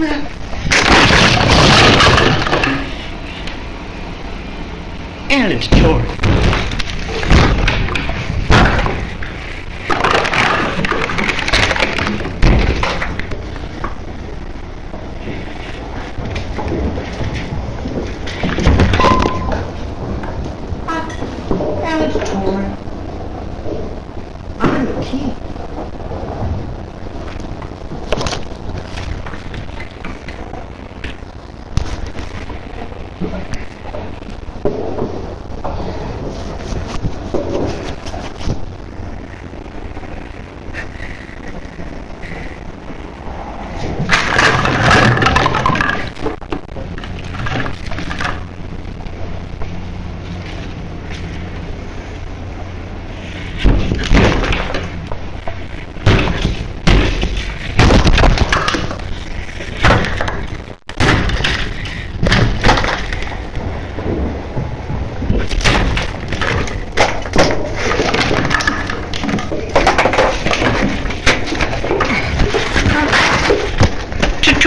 And a tutorial. And. I'm the king.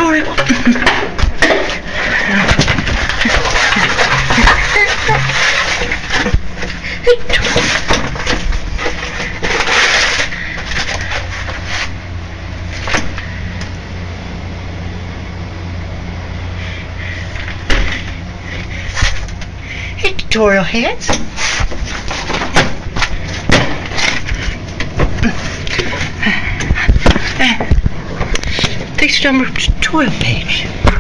Tutorial. Hey, tutorial heads. Fixed number tutorial page.